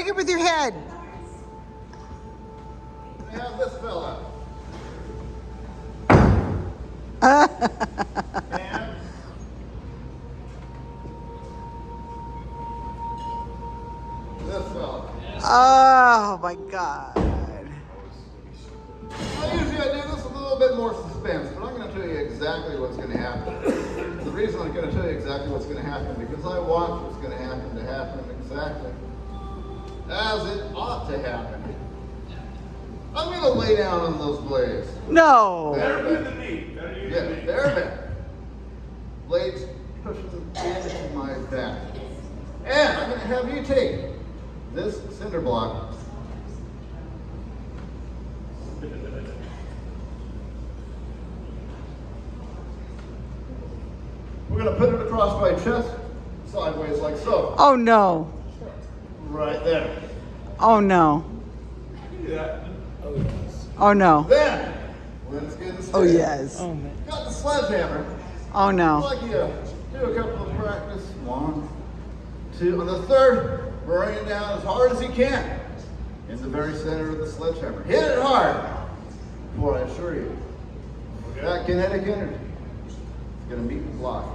Break it with your head. Have this fella. and this fella. Oh my God. Well, usually I do this with a little bit more suspense, but I'm going to tell you exactly what's going to happen. the reason I'm going to tell you exactly what's going to happen because I want what's going to happen to happen exactly as it ought to happen. I'm going to lay down on those blades. No. Better Better bet. than me. Better you Yeah, than me. they're better. Blades pushing into my back. And I'm going to have you take this cinder block. We're going to put it across my chest, sideways like so. Oh no. Right there. Oh no. Do that. Oh no. Then, let's get the Oh yes. Oh man. Got the sledgehammer. Oh no. like you do a couple of practice. One, two. On the third, bring it down as hard as you can in the very center of the sledgehammer. Hit it hard, Boy, I assure you, that kinetic energy is going to meet the block.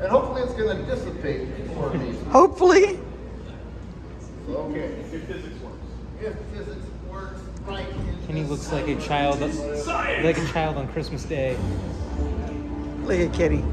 And hopefully it's going to dissipate for me. Hopefully. Looks like a child, like a child on Christmas Day. Look at Kitty.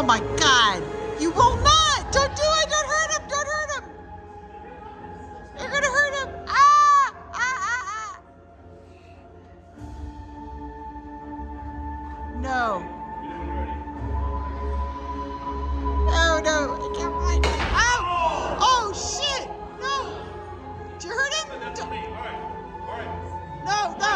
Oh my God. You will not. Don't do it. Don't hurt him. Don't hurt him. You're to hurt him. Ah, ah, ah, ah. No. No, no. I can't find it. Oh! Oh, shit. No. Did you hurt him? That's D- me. All right. All right. No, no.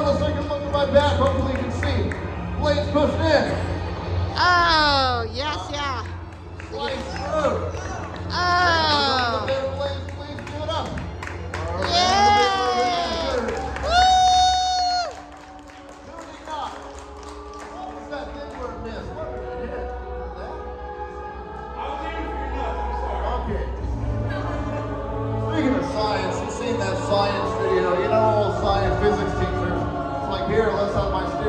All right, up front, let's take a look at my back. Hopefully you can see. Blades pushed in. Oh, yes, yeah. Slice through. Oh. Blades, blades, give it up. Yay! Woo! Tuning up. What was that thing where it missed? What did it hit? That? I was aiming for your nuts. I'm sorry. Okay. Speaking of science, you've seen that science video. You